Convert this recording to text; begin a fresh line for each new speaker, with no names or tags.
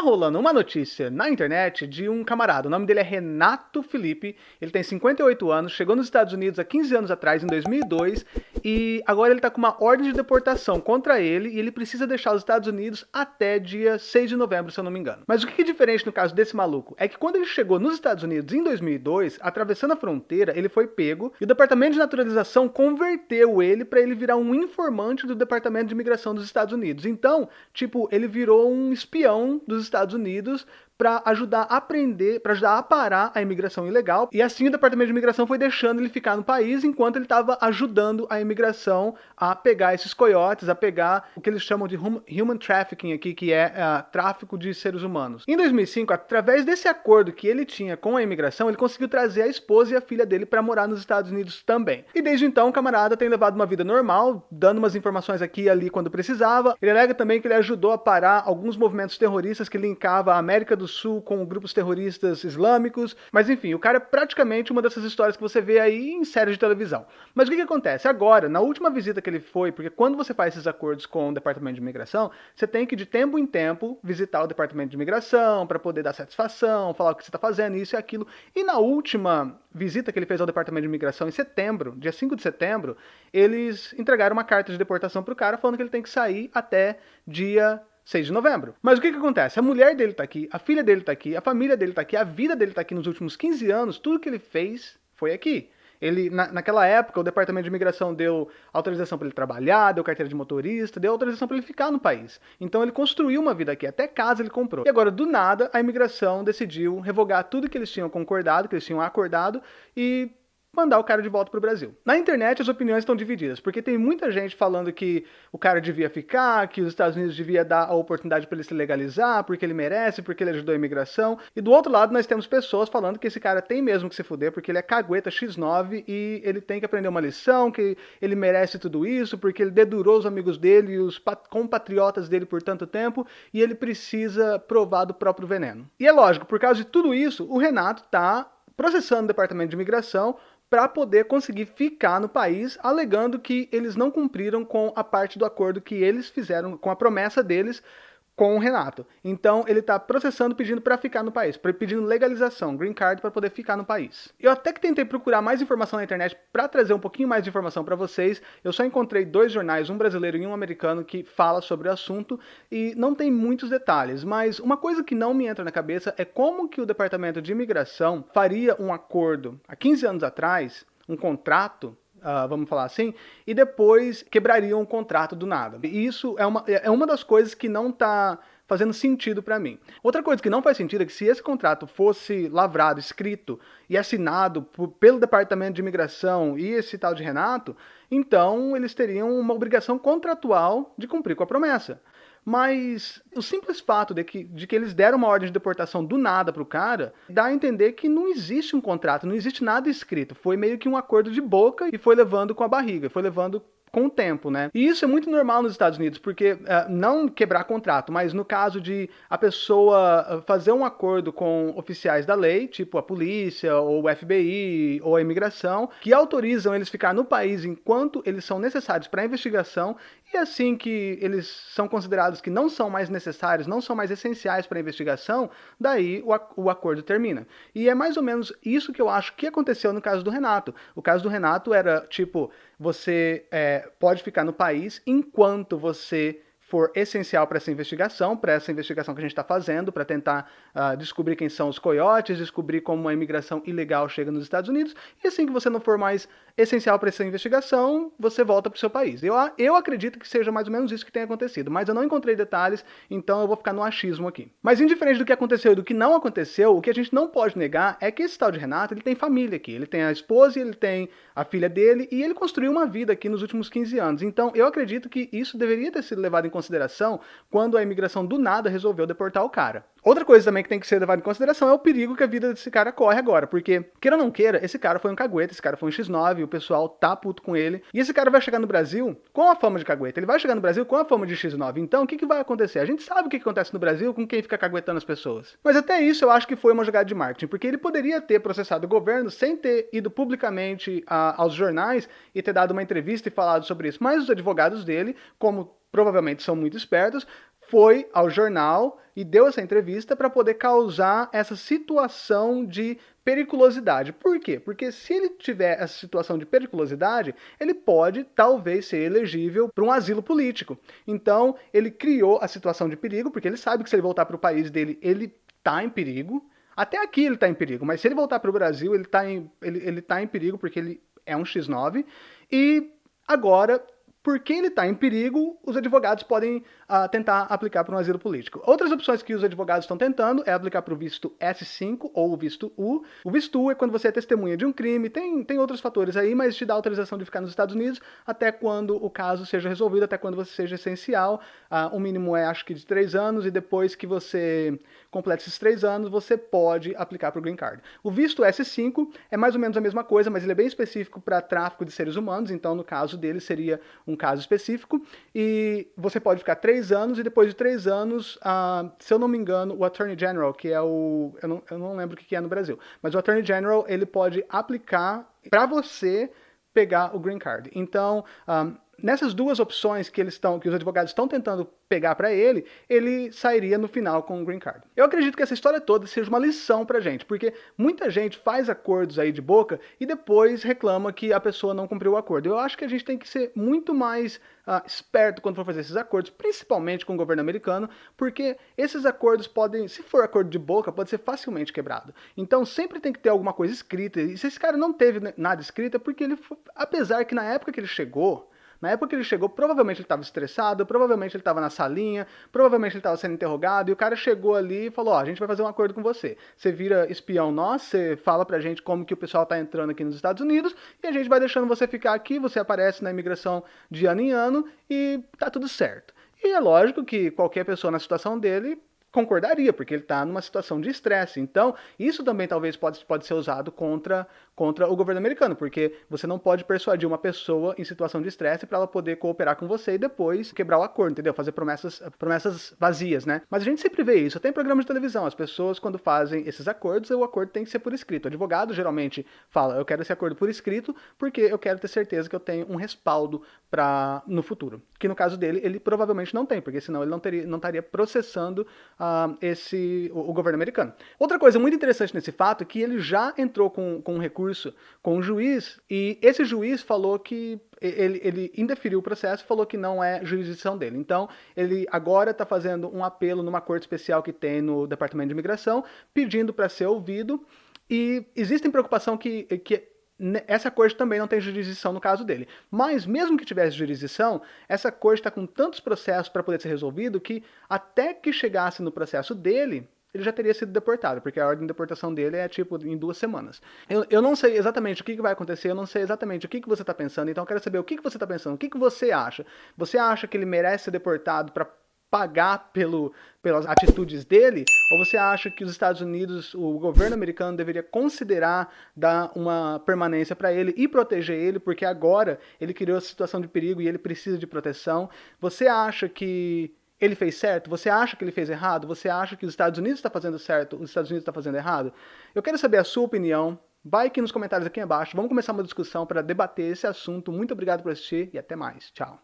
Rolando uma notícia na internet de um camarada, o nome dele é Renato Felipe, ele tem 58 anos, chegou nos Estados Unidos há 15 anos atrás, em 2002, e agora ele tá com uma ordem de deportação contra ele e ele precisa deixar os Estados Unidos até dia 6 de novembro, se eu não me engano. Mas o que é diferente no caso desse maluco é que quando ele chegou nos Estados Unidos em 2002, atravessando a fronteira, ele foi pego e o Departamento de Naturalização converteu ele para ele virar um informante do Departamento de Imigração dos Estados Unidos. Então, tipo, ele virou um espião dos Estados Unidos para ajudar a aprender, para ajudar a parar a imigração ilegal. E assim o Departamento de Imigração foi deixando ele ficar no país enquanto ele estava ajudando a imigração a pegar esses coiotes, a pegar o que eles chamam de human trafficking aqui, que é uh, tráfico de seres humanos. Em 2005, através desse acordo que ele tinha com a imigração, ele conseguiu trazer a esposa e a filha dele para morar nos Estados Unidos também. E desde então o camarada tem levado uma vida normal, dando umas informações aqui e ali quando precisava. Ele alega também que ele ajudou a parar alguns movimentos terroristas que linkava a América do do Sul com grupos terroristas islâmicos, mas enfim, o cara é praticamente uma dessas histórias que você vê aí em séries de televisão. Mas o que, que acontece? Agora, na última visita que ele foi, porque quando você faz esses acordos com o Departamento de Imigração, você tem que de tempo em tempo visitar o Departamento de Imigração para poder dar satisfação, falar o que você está fazendo, isso e aquilo. E na última visita que ele fez ao Departamento de Imigração em setembro, dia 5 de setembro, eles entregaram uma carta de deportação para o cara falando que ele tem que sair até dia 6 de novembro. Mas o que que acontece? A mulher dele tá aqui, a filha dele tá aqui, a família dele tá aqui, a vida dele tá aqui nos últimos 15 anos, tudo que ele fez foi aqui. Ele, na, naquela época, o Departamento de Imigração deu autorização para ele trabalhar, deu carteira de motorista, deu autorização para ele ficar no país. Então ele construiu uma vida aqui, até casa ele comprou. E agora, do nada, a imigração decidiu revogar tudo que eles tinham concordado, que eles tinham acordado, e mandar o cara de volta para o Brasil. Na internet as opiniões estão divididas, porque tem muita gente falando que o cara devia ficar, que os Estados Unidos devia dar a oportunidade para ele se legalizar, porque ele merece, porque ele ajudou a imigração. E do outro lado nós temos pessoas falando que esse cara tem mesmo que se fuder, porque ele é cagueta X9 e ele tem que aprender uma lição, que ele merece tudo isso, porque ele dedurou os amigos dele e os compatriotas dele por tanto tempo, e ele precisa provar do próprio veneno. E é lógico, por causa de tudo isso, o Renato tá processando o Departamento de Imigração para poder conseguir ficar no país, alegando que eles não cumpriram com a parte do acordo que eles fizeram, com a promessa deles com o Renato. Então ele está processando pedindo para ficar no país, pedindo legalização, green card para poder ficar no país. Eu até que tentei procurar mais informação na internet para trazer um pouquinho mais de informação para vocês. Eu só encontrei dois jornais, um brasileiro e um americano que fala sobre o assunto e não tem muitos detalhes, mas uma coisa que não me entra na cabeça é como que o Departamento de Imigração faria um acordo há 15 anos atrás, um contrato uh, vamos falar assim, e depois quebrariam o contrato do nada. E isso é uma, é uma das coisas que não está fazendo sentido para mim. Outra coisa que não faz sentido é que se esse contrato fosse lavrado, escrito e assinado por, pelo Departamento de Imigração e esse tal de Renato, então eles teriam uma obrigação contratual de cumprir com a promessa. Mas o simples fato de que, de que eles deram uma ordem de deportação do nada para o cara, dá a entender que não existe um contrato, não existe nada escrito. Foi meio que um acordo de boca e foi levando com a barriga, foi levando com o tempo, né? E isso é muito normal nos Estados Unidos, porque uh, não quebrar contrato, mas no caso de a pessoa eh, fazer um acordo com oficiais da lei, tipo a polícia, ou o FBI, ou a imigração, que autorizam eles ficar no país enquanto eles são necessários para investigação, e assim que eles são considerados que não são mais necessários, não são mais essenciais para a investigação, daí o, o acordo termina. E é mais ou menos isso que eu acho que aconteceu no caso do Renato. O caso do Renato era tipo, você é, pode ficar no país enquanto você for essencial para essa investigação, para essa investigação que a gente está fazendo, para tentar uh, descobrir quem são os coiotes, descobrir como a imigração ilegal chega nos Estados Unidos, e assim que você não for mais essencial para essa investigação, você volta para o seu país. Eu, eu acredito que seja mais ou menos isso que tem acontecido, mas eu não encontrei detalhes, então eu vou ficar no achismo aqui. Mas indiferente do que aconteceu e do que não aconteceu, o que a gente não pode negar é que esse tal de Renato, ele tem família aqui, ele tem a esposa, ele tem a filha dele, e ele construiu uma vida aqui nos últimos 15 anos. Então eu acredito que isso deveria ter sido levado em consideração quando a imigração do nada resolveu deportar o cara. Outra coisa também que tem que ser levada em consideração é o perigo que a vida desse cara corre agora, porque, queira ou não queira, esse cara foi um cagueta, esse cara foi um X9, o pessoal tá puto com ele, e esse cara vai chegar no Brasil com a fama de cagueta, ele vai chegar no Brasil com a fama de X9, então o que, que vai acontecer? A gente sabe o que, que acontece no Brasil com quem fica caguetando as pessoas. Mas até isso eu acho que foi uma jogada de marketing, porque ele poderia ter processado o governo sem ter ido publicamente a, aos jornais e ter dado uma entrevista e falado sobre isso, mas os advogados dele, como provavelmente são muito espertos, foi ao jornal e deu essa entrevista para poder causar essa situação de periculosidade. Por quê? Porque se ele tiver essa situação de periculosidade, ele pode talvez ser elegível para um asilo político. Então, ele criou a situação de perigo, porque ele sabe que se ele voltar para o país dele, ele está em perigo. Até aqui ele está em perigo, mas se ele voltar para o Brasil, ele está em, ele, ele tá em perigo porque ele é um X9. E agora porque ele está em perigo, os advogados podem uh, tentar aplicar para um asilo político. Outras opções que os advogados estão tentando é aplicar para o visto S5 ou o visto U. O visto U é quando você é testemunha de um crime, tem, tem outros fatores aí, mas te dá autorização de ficar nos Estados Unidos até quando o caso seja resolvido, até quando você seja essencial. Uh, o mínimo é, acho que, de três anos, e depois que você completa esses três anos, você pode aplicar para o Green Card. O visto S5 é mais ou menos a mesma coisa, mas ele é bem específico para tráfico de seres humanos, então no caso dele seria um um caso específico, e você pode ficar três anos, e depois de três anos, uh, se eu não me engano, o Attorney General, que é o... eu não, eu não lembro o que é no Brasil, mas o Attorney General, ele pode aplicar para você pegar o Green Card. Então, um, ah, nessas duas opções que eles estão, que os advogados estão tentando pegar para ele, ele sairia no final com o green card. Eu acredito que essa história toda seja uma lição pra gente, porque muita gente faz acordos aí de boca e depois reclama que a pessoa não cumpriu o acordo. Eu acho que a gente tem que ser muito mais uh, esperto quando for fazer esses acordos, principalmente com o governo americano, porque esses acordos podem, se for acordo de boca, pode ser facilmente quebrado. Então sempre tem que ter alguma coisa escrita, e se esse cara não teve nada escrito, é porque ele, apesar que na época que ele chegou, na época que ele chegou, provavelmente ele estava estressado, provavelmente ele estava na salinha, provavelmente ele estava sendo interrogado, e o cara chegou ali e falou, ó, oh, a gente vai fazer um acordo com você. Você vira espião nosso, você fala pra gente como que o pessoal está entrando aqui nos Estados Unidos, e a gente vai deixando você ficar aqui, você aparece na imigração de ano em ano, e tá tudo certo. E é lógico que qualquer pessoa na situação dele concordaria, porque ele está numa situação de estresse. Então, isso também talvez pode, pode ser usado contra, contra o governo americano, porque você não pode persuadir uma pessoa em situação de estresse para ela poder cooperar com você e depois quebrar o acordo, entendeu? Fazer promessas, promessas vazias, né? Mas a gente sempre vê isso, até em programas de televisão, as pessoas quando fazem esses acordos, o acordo tem que ser por escrito. O advogado geralmente fala, eu quero esse acordo por escrito porque eu quero ter certeza que eu tenho um respaldo para no futuro. Que no caso dele, ele provavelmente não tem, porque senão ele não, teria, não estaria processando a esse, o, o, governo americano. Outra coisa muito interessante nesse fato é que ele já entrou com, com um recurso com um juiz e esse juiz falou que ele, ele indeferiu o processo e falou que não é jurisdição dele. Então, ele agora está fazendo um apelo numa corte especial que tem no Departamento de Imigração, pedindo para ser ouvido. E existe preocupação que, que essa corte também não tem jurisdição no caso dele. Mas, mesmo que tivesse jurisdição, essa corte está com tantos processos para poder ser resolvido que, até que chegasse no processo dele, ele já teria sido deportado, porque a ordem de deportação dele é tipo em duas semanas. Eu, eu não sei exatamente o que, que vai acontecer, eu não sei exatamente o que, que você está pensando, então eu quero saber o que, que você está pensando, o que, que você acha. Você acha que ele merece ser deportado para pagar pelo, pelas atitudes dele? Ou você acha que os Estados Unidos, o governo americano deveria considerar dar uma permanência para ele e proteger ele, porque agora ele criou essa situação de perigo e ele precisa de proteção? Você acha que ele fez certo? Você acha que ele fez errado? Você acha que os Estados Unidos está fazendo certo, os Estados Unidos está fazendo errado? Eu quero saber a sua opinião. Vai aqui nos comentários aqui embaixo. Vamos começar uma discussão para debater esse assunto. Muito obrigado por assistir e até mais. Tchau.